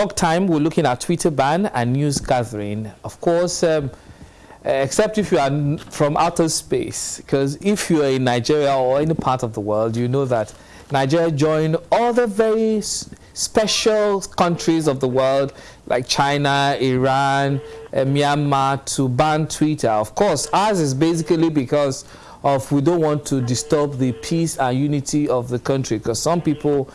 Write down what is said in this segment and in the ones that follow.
Talk time, we're looking at Twitter ban and news gathering. Of course, um, except if you are from outer space, because if you are in Nigeria or any part of the world, you know that Nigeria joined other very special countries of the world like China, Iran, uh, Myanmar to ban Twitter. Of course, ours is basically because of we don't want to disturb the peace and unity of the country because some people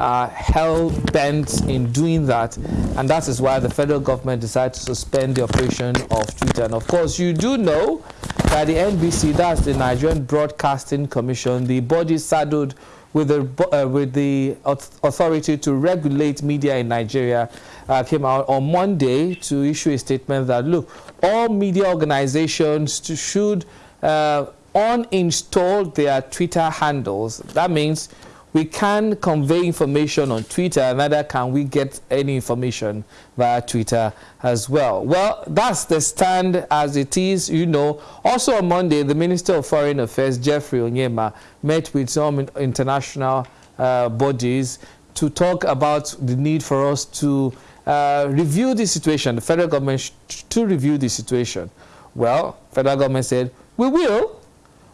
are hell bent in doing that and that is why the federal government decided to suspend the operation of Twitter and of course you do know that the NBC that's the Nigerian Broadcasting Commission the body saddled with the, uh, with the authority to regulate media in Nigeria uh, came out on Monday to issue a statement that look all media organizations should uh, uninstall their Twitter handles. That means we can convey information on Twitter, neither can we get any information via Twitter as well. Well, that's the stand as it is, you know. Also on Monday, the Minister of Foreign Affairs, Geoffrey Onyeama, met with some international uh, bodies to talk about the need for us to uh, review the situation, the federal government to review the situation. Well, federal government said, we will,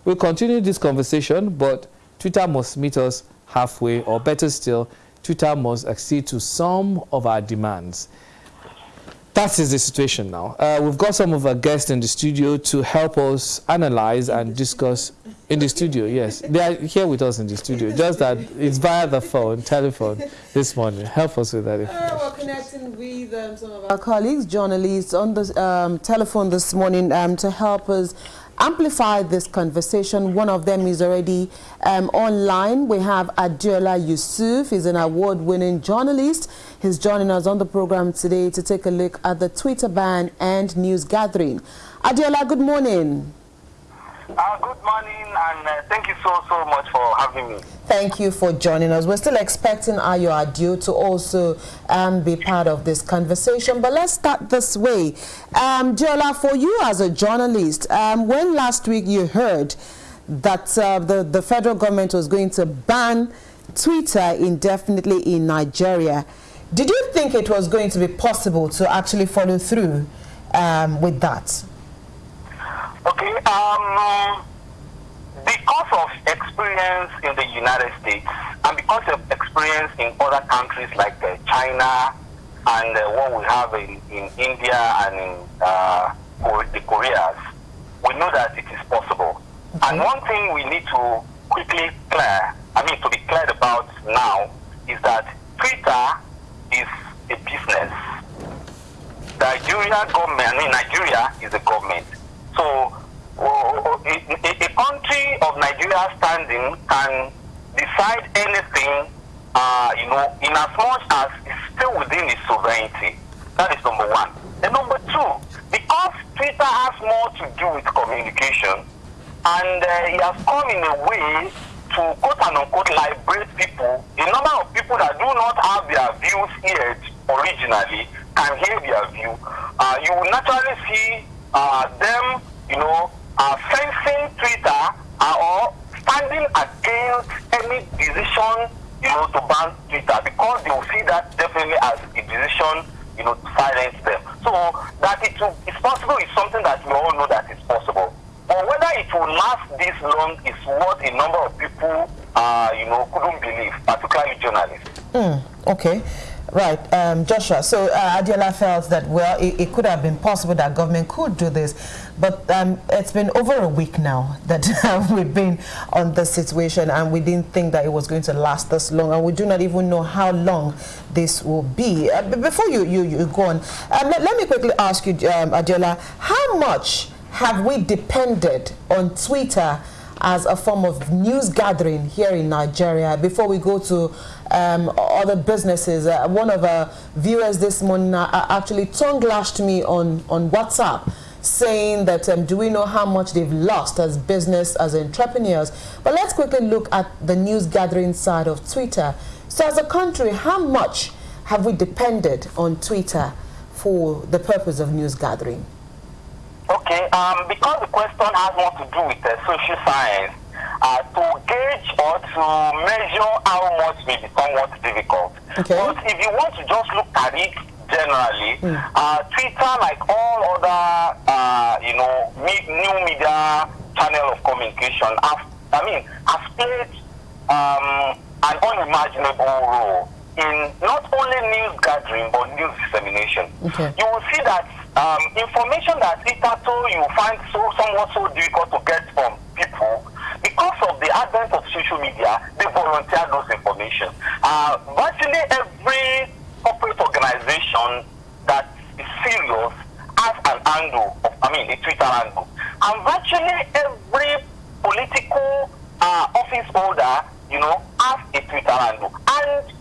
We'll continue this conversation, but Twitter must meet us halfway, or better still, Twitter must accede to some of our demands. That is the situation now. Uh, we've got some of our guests in the studio to help us analyze and discuss in the studio, yes. They are here with us in the studio, just that it's via the phone, telephone this morning. Help us with that. Uh, we're connecting with um, some of our colleagues, journalists on the um, telephone this morning um, to help us amplify this conversation. One of them is already um, online. We have Adeola Yusuf. He's an award-winning journalist. He's joining us on the program today to take a look at the Twitter ban and news gathering. Adeola, good morning. Uh, good morning, and uh, thank you so, so much for having me. Thank you for joining us. We're still expecting Ayo Adio to also um, be part of this conversation, but let's start this way. Um, Diola, for you as a journalist, um, when last week you heard that uh, the, the federal government was going to ban Twitter indefinitely in Nigeria, did you think it was going to be possible to actually follow through um, with that? Okay. Um, because of experience in the United States and because of experience in other countries like uh, China and uh, what we have in, in India and in uh, the Koreas, we know that it is possible. Okay. And one thing we need to quickly clear, I mean to be cleared about now, is that Twitter is a business. Nigeria government, I mean Nigeria is a government. So a, a, country of Nigeria standing can decide anything, uh, you know, in as much as it's still within its sovereignty. That is number one. And number two, because Twitter has more to do with communication, and uh, it has come in a way to quote and unquote liberate people, a number of people that do not have their views heard originally can hear their view. Uh, you will naturally see uh, them, you know, are fencing Twitter or standing against any decision, you know, to ban Twitter because they will see that definitely as a decision, you know, to silence them. So that it will, it's possible is something that we all know that is possible. But whether it will last this long is what a number of people, uh, you know, couldn't believe, particularly journalists. Mm, okay. Right, um, Joshua. So uh, Adeola felt that, well, it, it, could have been possible that government could do this. But um, it's been over a week now that we've been on this situation and we didn't think that it was going to last this long. And we do not even know how long this will be. Uh, before you, you, you go on, um, let, let, me quickly ask you, um, Adeola, how much have we depended on Twitter as a form of news gathering here in Nigeria before we go to um, other businesses. Uh, one of our viewers this morning uh, actually tongue lashed me on, on WhatsApp saying that um, do we know how much they've lost as business, as entrepreneurs. But let's quickly look at the news gathering side of Twitter. So as a country, how much have we depended on Twitter for the purpose of news gathering? Okay, um, because the question has more to do with uh, social science, uh, to gauge or to measure how much may be somewhat difficult. Okay. But if you want to just look at it generally, uh, Twitter, like all other, uh, you know, new media channel of communication, have, I mean, has played um, an unimaginable role in not only news gathering but news dissemination. Okay. You will see that um, information that hitherto you find so somewhat so difficult to get from people because of the advent of social media, they volunteer those information. Uh, virtually every corporate organization that is serious has an angle, of, I mean, a Twitter angle. And virtually every political uh, office holder, you know, has a Twitter handle. And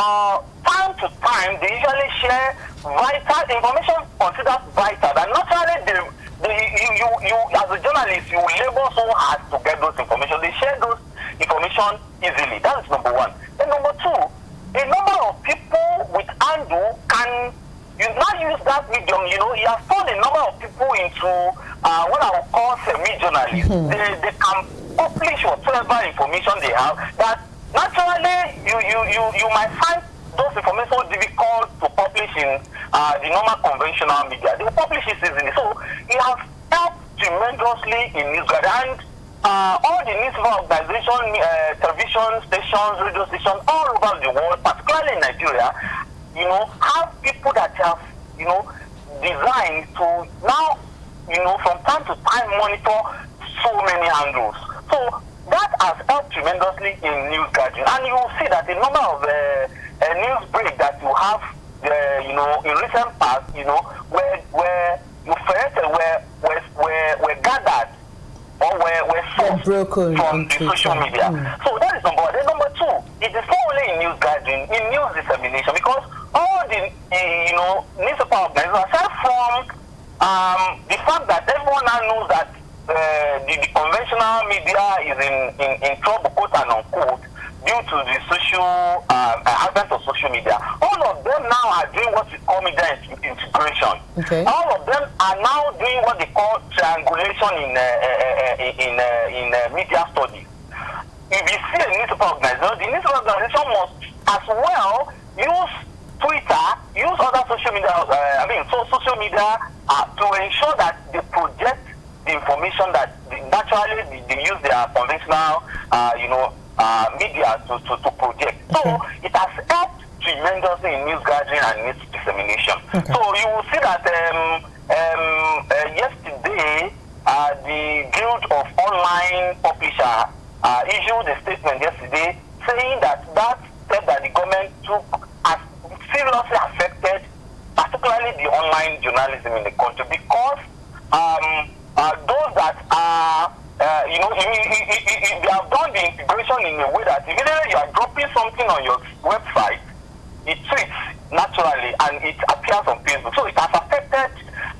uh, time to time, they usually share vital information considered vital. And naturally, they, they, you, you, you, as a journalist, you labor so hard to get those information. They share those information easily. That is number one. Then number two, a number of people with handle can you now use that medium, you know, you have turned a number of people into uh, what I would call semi-journalists. They, they can publish whatever information they have that naturally you, you, you, you might find those information difficult to publish in uh, the normal conventional media. They will publish it easily. So it has helped tremendously in news and uh, all the news organization, uh, television stations, radio stations all over the world, particularly in Nigeria, you know, have people that have, you know, designed to now, you know, from time to time monitor so many angles. So that has helped tremendously in news gathering. And you will see that a number of uh, uh, news break that you have, uh, you know, in recent past, you know, where where you first were were were, were gathered or were were sourced broken from the social media. Mm. So that is number one. Then number two, it is not only in news gathering, in news dissemination, because all the uh, you know newspaper organizations, aside from um, the fact that everyone now knows that uh, the, the conventional media is in, in, in trouble, quote and unquote, due to the social uh, advent of social media. All of them now are doing what we call media integration. Okay. All of them are now doing what they call triangulation in uh, uh, uh, in uh, in uh, media studies. If you see a newspaper organization, the newspaper organization must as well use Twitter, use other social media, uh, I mean, so social media uh, to ensure that they project information that naturally they, use their conventional, uh, you know, uh, media to, to, to project. So it has helped tremendously in news gathering and news dissemination. Okay. So you will see that um, um, uh, yesterday, uh, the Guild of Online Publisher uh, issued a statement yesterday saying that that step that the government took has seriously affected particularly the online journalism in the country because um, uh, those that are uh, you know, i- i- i- i- i- they have done the integration in a way that immediately you are dropping something on your website, it tweets naturally and it appears on Facebook. So it has affected,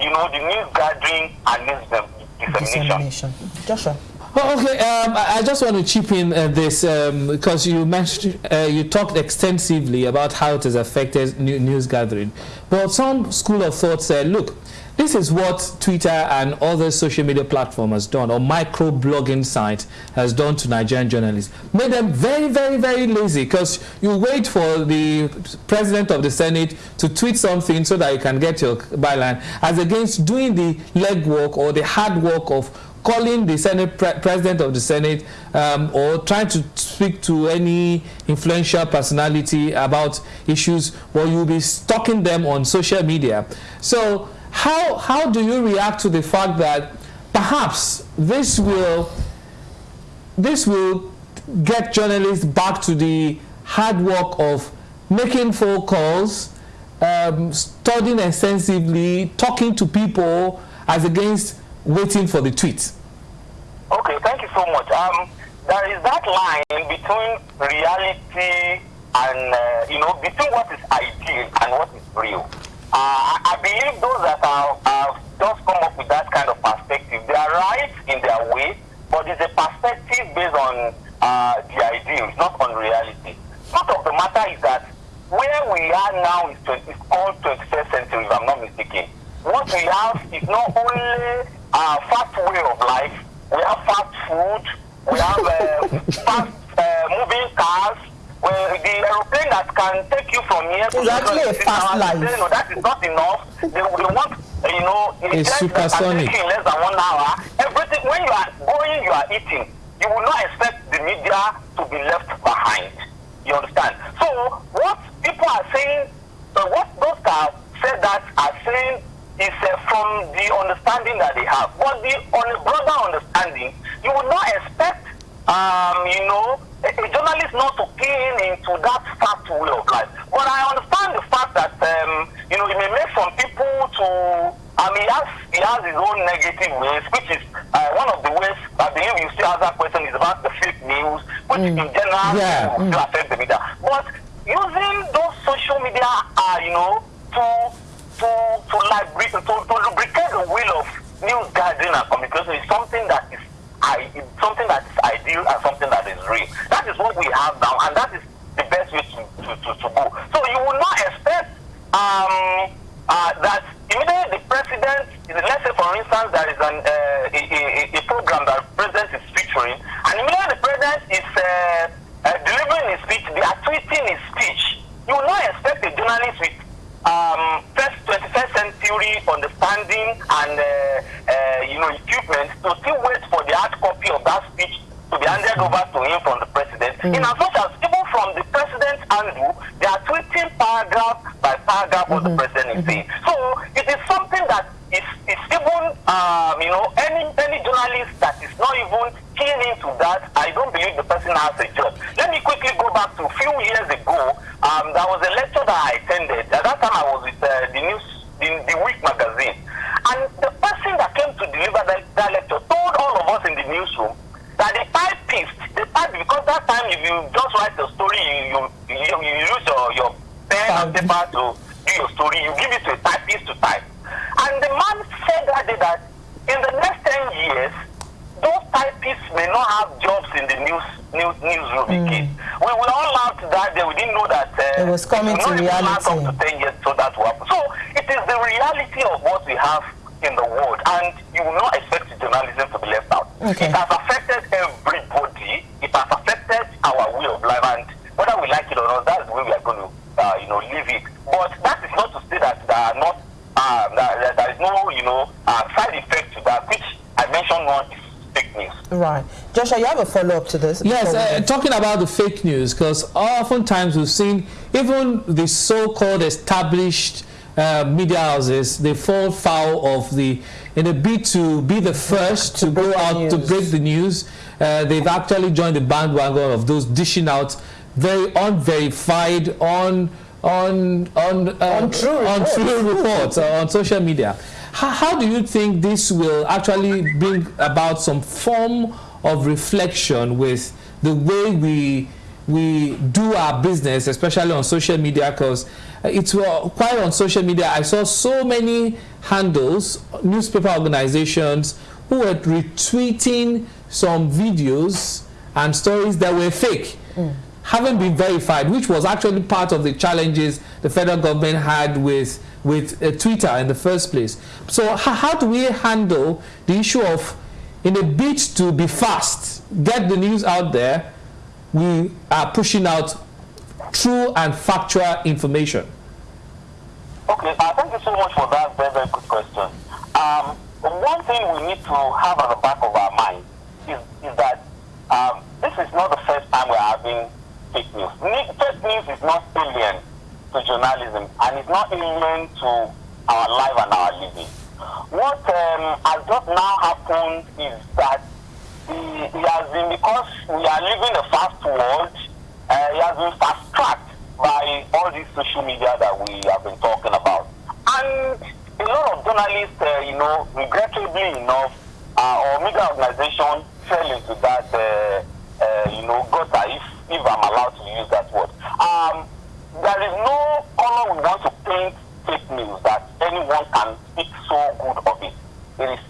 you know, the news gathering and news dis- dissemination. Dissemination. Joshua. Oh, okay, um, I I just want to chip in uh, this um, because you mentioned uh, you talked extensively about how it has affected new news gathering, but some school of thought said, look, this is what Twitter and other social media platform has done, or micro blogging site has done to Nigerian journalists, made them very, very, very lazy because you wait for the president of the Senate to tweet something so that you can get your byline, as against doing the legwork or the hard work of calling the Senate pre president of the Senate um, or trying to speak to any influential personality about issues, well, you'll be stalking them on social media. So, how how do you react to the fact that perhaps this will this will get journalists back to the hard work of making phone calls, um, studying extensively, talking to people, as against waiting for the tweets. Okay, thank you so much. Um, there is that line between reality and, uh, you know, between what is ideal and what is real. Uh, I, believe those that are, have just come up with that kind of perspective, they are right in their way, but it's a perspective based on uh, the ideal, it's not on reality. Part of the matter is that where we are now is, 20, is called 21st century, if I'm not mistaken. What we have is not only a fast way of life, we have fast food, we have uh, fast uh, moving cars, well, the aeroplane that can take you from here to actually a fast life. You know, that is not enough. They, they want, you know, a supersonic. in less than one hour. Everything, when you are going, you are eating. You will not expect the media to be left behind. You understand? So, what people are saying, uh, what those that said that are saying is uh, from the understanding that they have. But the, on broader understanding, you would not expect, um, you know, a, journalist not to key into that fast way of life. But I understand the fact that, um, you know, it may make some people to, I mean, he has, he has his own negative ways, which is uh, one of the ways, I believe you still ask that question, is about the fake news, which mm. in general yeah. will still affect the media. But using those social media, uh, you know, to, to, to, to, to lubricate the wheel of news gathering and communication is something that is I, something that is ideal and something that is real. That is what we have now, and that is the best way to, to, to, to go. So you will not expect um, uh, that immediately the president, let's say for instance, there is an, uh, a, a, a, program that the president is featuring, and immediately the president is uh, uh, delivering his speech, they are tweeting his speech. You will not expect a journalist with um, first 21st century understanding and uh, uh, you know equipment to still wait for the hard copy of that speech to be handed over to him from the president. Mm. In as much as even from the president's angle, they are tweeting paragraph by paragraph mm -hmm. what the mm-hmm. president is saying. Mm-hmm. So it is something that is, is even um, you know any any journalist that is not even keen into that, I don't believe the person has a job. Let me quickly go back to a few years ago. Um, there was a lecture that I attended. At that time, I was with uh, the news, the, the Week magazine, and the person that came to deliver that, that lecture told all of us in the newsroom that the typist, the type, because that time if you just write the story, you you, you, you use your, your pen and paper to do your story, you give it to a typist to type. And the man said that day that in the next 10 years, typists may not have jobs in the news, news newsroom mm. again. We, we all laughed that day. We didn't know that uh, it was coming to reality. To 10 years, so that will happen. So it is the reality of what we have in the world, and you will not expect journalism to be left out. Okay. It has affected everybody. It has affected our way of life, and whether we like it or not, that's the way we are going to, uh, you know, live it. But that is not to say that there are not, uh, that, there is no, you know, uh, side effect to that, which I mentioned one is news. Right. Joshua, you have a follow-up to this? Yes, uh, talking about the fake news, because oftentimes we've seen even the so-called established uh, media houses, they fall foul of the, in a bid to be the first to, to go out to break the news, uh, they've actually joined the bandwagon of those dishing out very unverified, on on on uh, untrue reports, untrue reports on social media. How, how do you think this will actually bring about some form of reflection with the way we we do our business, especially on social media, because it's quite on social media. I saw so many handles, newspaper organizations who were retweeting some videos and stories that were fake. Mm. Haven't been verified, which was actually part of the challenges the federal government had with with uh, Twitter in the first place. So how do we handle the issue of, in a bid to be fast, get the news out there, we are pushing out true and factual information? Okay, uh, thank you so much for that very, very good question. Um, one thing we need to have at the back of our mind is, is that um, this is not the first time we're having fake news. Fake news is not alien to journalism and it's not alien to our life and our living. What um, has just now happened is that it has been because we are living a fast world, uh, it has been fast tracked by all these social media that we have been talking about. And a lot of journalists, uh, you know, regrettably enough, uh, or media organizations fell into that, uh, uh, you know, gutter, if, if I'm allowed to use that word. Um, there is no color we want to paint fake news that anyone can speak so good of it.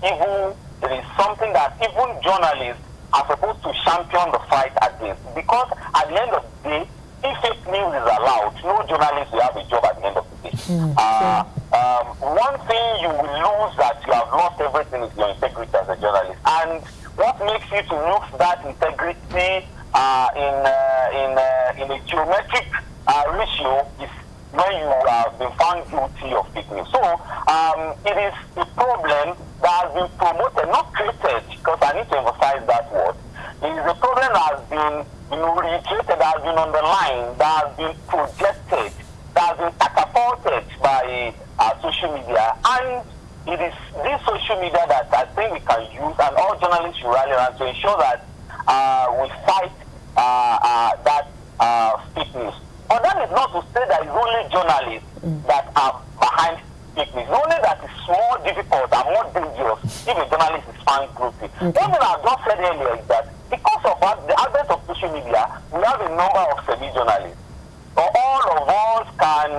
Is even, it is something that even journalists are supposed to champion the fight against. Because at the end of the day, if fake news is allowed, no journalist will have a job at the end of the day. Mm. Uh, um, one thing you will lose that you have lost everything is your integrity as a journalist. And what makes you to lose that integrity uh, in, uh, in, uh, in a geometric uh, ratio is when you have been found guilty of fake news. So um, it is a problem that has been promoted, not created, because I need to emphasize that word. Is a problem that has been you know, reiterated, that has been underlined, that has been projected, that has been catapulted by uh, social media. And it is this social media that I think we can use, and all journalists should rally around to ensure that uh, we fight uh, uh, that uh. But that is not to say that it's only journalists mm. that are behind fake news. Only that it's more difficult and more dangerous if a journalist is found guilty. Okay. One thing I've just said earlier is that because of the advent of social media, we have a number of semi-journalists. So all of us can,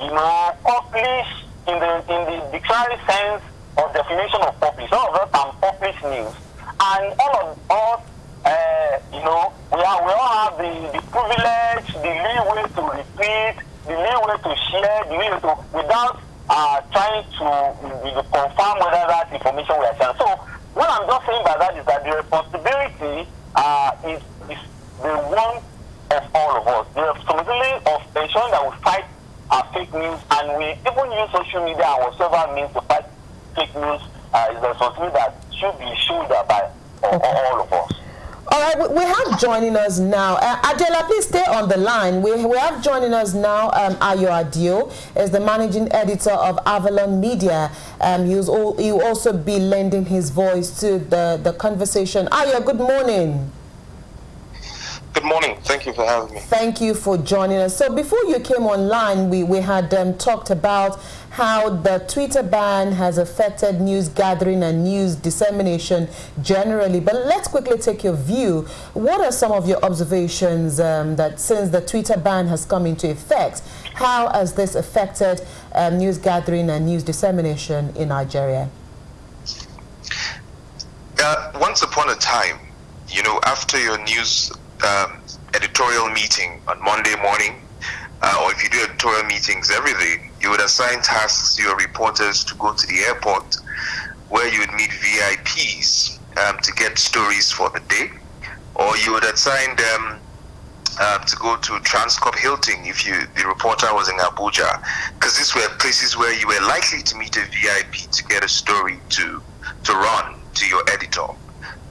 you know, publish in the in the dictionary sense of definition of publish. All of us can publish news. And all of us uh, you know, we, are, we all have the, the privilege, the leeway to repeat, the leeway to share, the leeway to, without uh, trying to you know, confirm whether that information we are sharing. So what I'm just saying by that is that the responsibility uh, is, is the one of all of us. The responsibility of ensuring that we fight uh, fake news and we even use social media and whatever means to fight fake news uh, is a responsibility that should be shouldered by okay. all of us. All right, we have joining us now. Uh, Adeola, please stay on the line. We, we have joining us now um, Ayo Adio, is the managing editor of Avalon Media. Um, he will also be lending his voice to the, the conversation. Ayo, good morning. Good morning. Thank you for having me. Thank you for joining us. So before you came online, we, we had um, talked about how the Twitter ban has affected news gathering and news dissemination generally. But let's quickly take your view. What are some of your observations um, that since the Twitter ban has come into effect, how has this affected um, news gathering and news dissemination in Nigeria? Uh, once upon a time, you know, after your news um, editorial meeting on Monday morning, uh, or if you do editorial meetings every day, you would assign tasks to your reporters to go to the airport where you would meet VIPs um, to get stories for the day, or you would assign them uh, to go to Transcorp Hilton if you the reporter was in Abuja, because these were places where you were likely to meet a VIP to get a story to to run to your editor.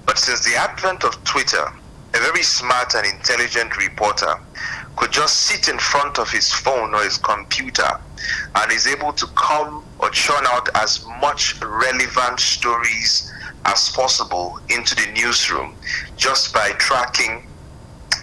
But since the advent of Twitter, a very smart and intelligent reporter could just sit in front of his phone or his computer and is able to come or churn out as much relevant stories as possible into the newsroom just by tracking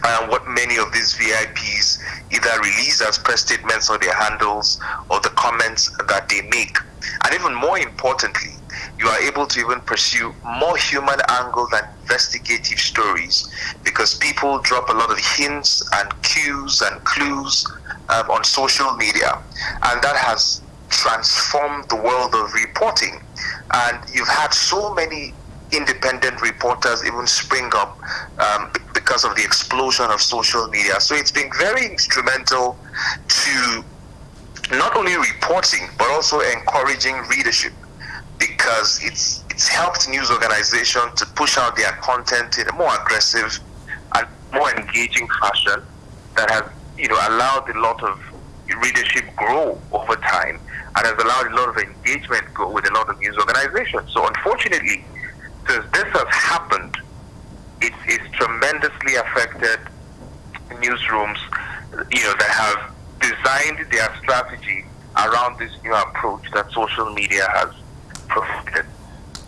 uh, what many of these VIPs either release as press statements or their handles or the comments that they make. And even more importantly, you are able to even pursue more human angle than investigative stories because people drop a lot of hints and cues and clues um, on social media. And that has transformed the world of reporting. And you've had so many independent reporters even spring up um, because of the explosion of social media. So it's been very instrumental to not only reporting but also encouraging readership because it's it's helped news organizations to push out their content in a more aggressive and more engaging fashion that has you know allowed a lot of readership grow over time and has allowed a lot of engagement go with a lot of news organizations. So unfortunately, since this has happened, it's, it's tremendously affected newsrooms, you know, that have designed their strategy around this new approach that social media has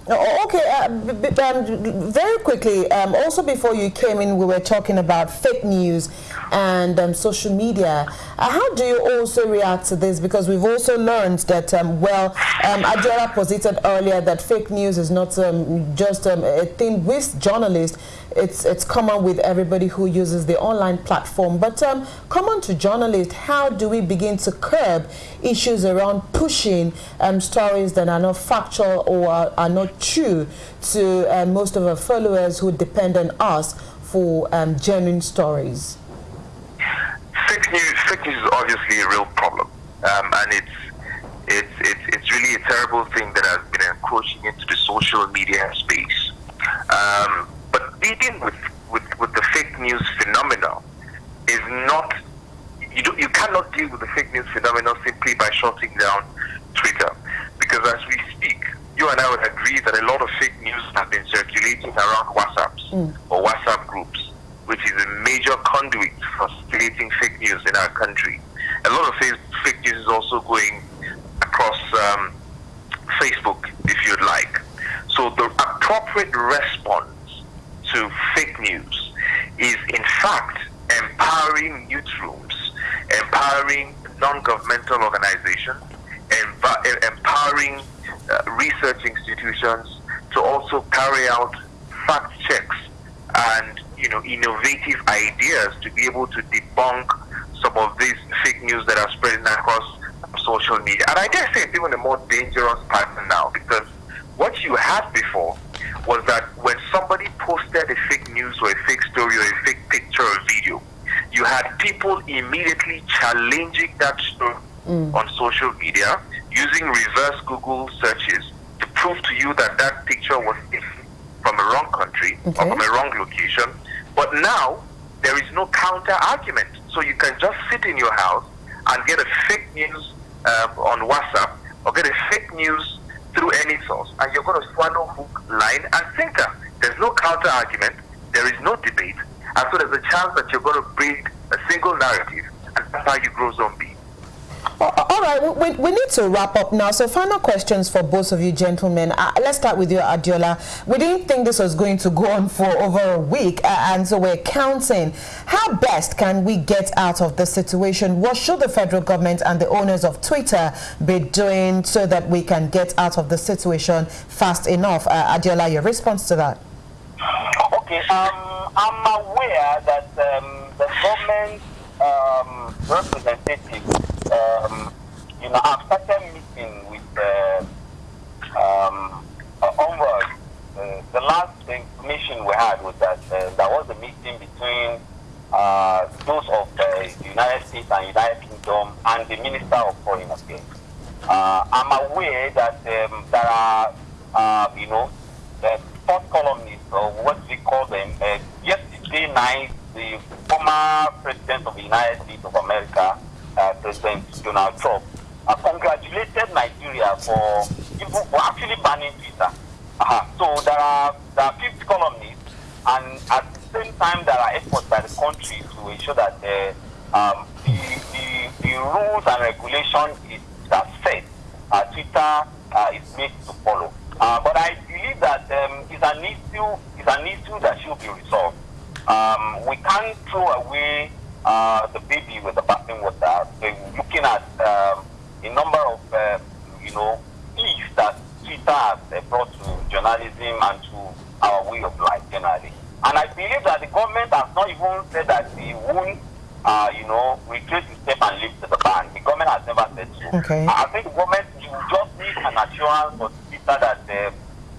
Oh, okay, uh, um, very quickly, um, also before you came in, we were talking about fake news and um, social media. Uh, how do you also react to this? Because we've also learned that, um, well, um, Adeola posited earlier that fake news is not um, just um, a thing with journalists, it's, it's common with everybody who uses the online platform. But um, common to journalists, how do we begin to curb issues around pushing stories that are not factual or are, are not true to uh, most of our followers who depend on us for genuine stories? Fake news, is obviously a real problem. Um, and it's, it's, it's, it's really a terrible thing that has been encroaching into the social media space. Um, but dealing with, with, with the fake news phenomenon is not, you, do, you cannot deal with the fake news phenomenon simply by shutting down Twitter. Because as we speak, you and I would agree that a lot of fake news have been circulating around WhatsApps mm. or WhatsApp groups, which is a major conduit for circulating fake news in our country. A lot of fake news is also going across um, Facebook, if you'd like. So the appropriate response to fake news is, in fact, empowering newsrooms, empowering non-governmental organizations, empowering uh, research institutions to also carry out fact checks and you know innovative ideas to be able to debunk some of these fake news that are spreading across social media. And I dare say it's even a more dangerous pattern now because what you had before was that when somebody posted a fake news or a fake story or a fake picture or video, you had people immediately challenging that story mm. on social media using reverse Google searches to prove to you that that picture was from a wrong country okay. or from a wrong location. But now there is no counter argument. So you can just sit in your house and get a fake news uh, on WhatsApp or get a fake news through any source, and you're going to swallow hook, line, and sinker. There's no counter argument, there is no debate, and so there's a chance that you're going to breed a single narrative, and that's how you grow zombie. All right, we, we need to wrap up now. So final questions for both of you gentlemen. Uh, let's start with you, Adeola. We didn't think this was going to go on for over a week, uh, and so we're counting. How best can we get out of the situation? What should the federal government and the owners of Twitter be doing so that we can get out of the situation fast enough? Uh, Adeola, your response to that? Okay, um, I'm aware that um, the government um, um, you know, I've started meeting with uh, um, uh, onward. Uh, the last information we had was that uh, there was a meeting between uh, those of the United States and United Kingdom and the Minister of Foreign Affairs. Uh, I'm aware that um, there are, uh, you know, the fourth columnists, or what we call them, yesterday night, the former President of the United States of America, uh, President Donald Trump uh, congratulated Nigeria for, for actually banning Twitter. Uh-huh. So there are there are 50 columnists, and at the same time there are efforts by the country to ensure that the um, the, the, the, rules and regulation is that set uh, Twitter uh, is made to follow. Uh, but I believe that um, it's an issue it's an issue that should be resolved. Um, we can't throw away uh, the baby with the looking at um, a number of, uh, you know, things that Twitter has uh, brought to journalism and to our way of life generally. And I believe that the government has not even said that they won't, uh, you know, retrace the step and lift the ban. The government has never said so. Okay. I think the government, you just need an assurance for Twitter that uh,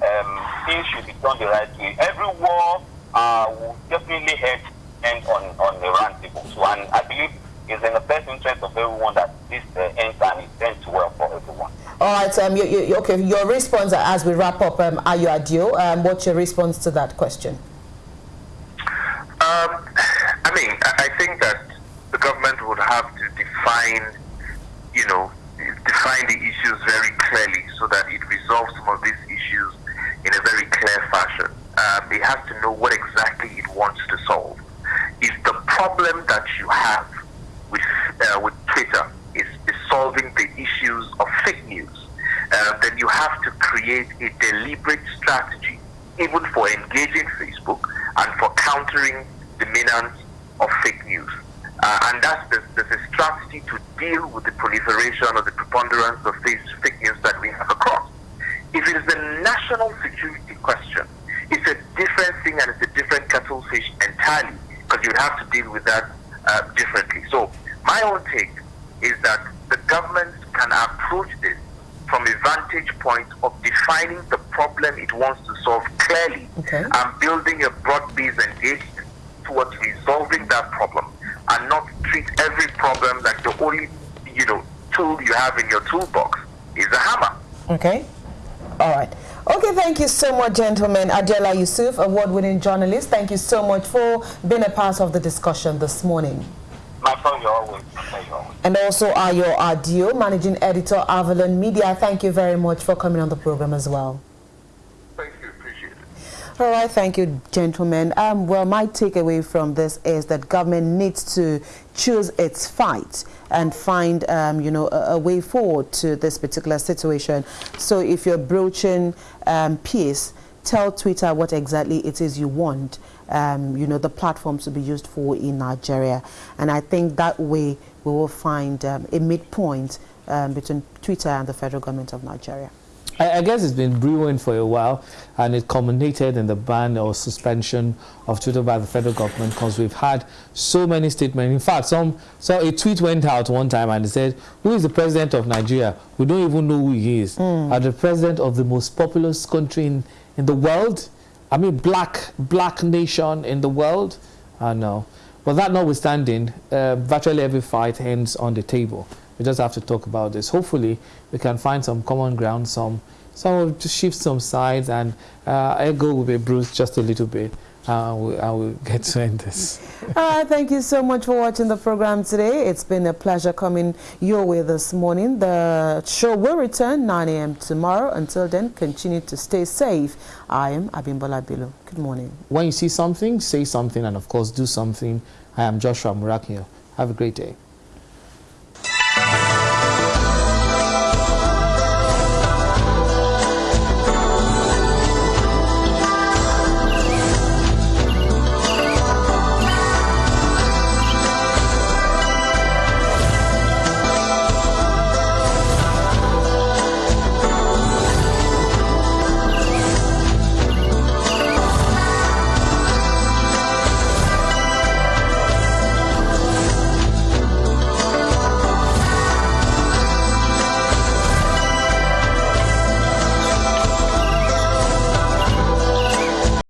um, things should be done the right way. Every war uh, will definitely help end on, on the round table. So, and I believe it's in the best interest of everyone that this uh, ends and it ends well for everyone. All right, um, you, you, okay, your response as we wrap up, um, Ayo Adio, um, what's your response to that question? Um, I mean, I think that the government would have to define, you know, define the issues very clearly so that it resolves some of these issues in a very clear fashion. Um, it has to know what exactly it wants to solve if the problem that you have with uh, with Twitter is, is solving the issues of fake news, uh, then you have to create a deliberate strategy, even for engaging Facebook and for countering the menace of fake news. Uh, and that's the, there's a strategy to deal with the proliferation or the preponderance of these fake news that we have across. If it is a national security question, it's a different thing and it's a different kettle fish entirely because you have to deal with that uh, differently. So my own take is that the government can approach this from a vantage point of defining the problem it wants to solve clearly okay. and building a broad-based engagement towards resolving that problem and not treat every problem like the only you know tool you have in your toolbox is a hammer. Okay. All right. Okay, thank you so much, gentlemen. Adeola Yusuf, award-winning journalist, thank you so much for being a part of the discussion this morning. My pleasure always. And also Ayo Adio, managing editor, Avalon Media. Thank you very much for coming on the program as well. Thank you, appreciate it. All right, thank you, gentlemen. Um, well, my takeaway from this is that government needs to choose its fight and find, um, you know, a, a, way forward to this particular situation. So if you're broaching um, peace, tell Twitter what exactly it is you want, um, you know, the platforms to be used for in Nigeria. And I think that way we will find um, a midpoint um, between Twitter and the federal government of Nigeria. I, I, guess it's been brewing for a while and it culminated in the ban or suspension of Twitter by the federal government because we've had so many statements. In fact, some so a tweet went out one time and it said, who is the president of Nigeria? We don't even know who he is. Mm. the president of the most populous country in, in the world? I mean, black, black nation in the world? I know. But that notwithstanding, uh, virtually every fight ends on the table. We just have to talk about this. Hopefully, we can find some common ground, some, some to shift some sides, and uh, ego will be bruised just a little bit. Uh, we, I will get to end this. uh, thank you so much for watching the program today. It's been a pleasure coming your way this morning. The show will return 9 a.m. tomorrow. Until then, continue to stay safe. I am Abimbola Bilu. Good morning. When you see something, say something, and of course, do something. I am Joshua Murakio. Have a great day.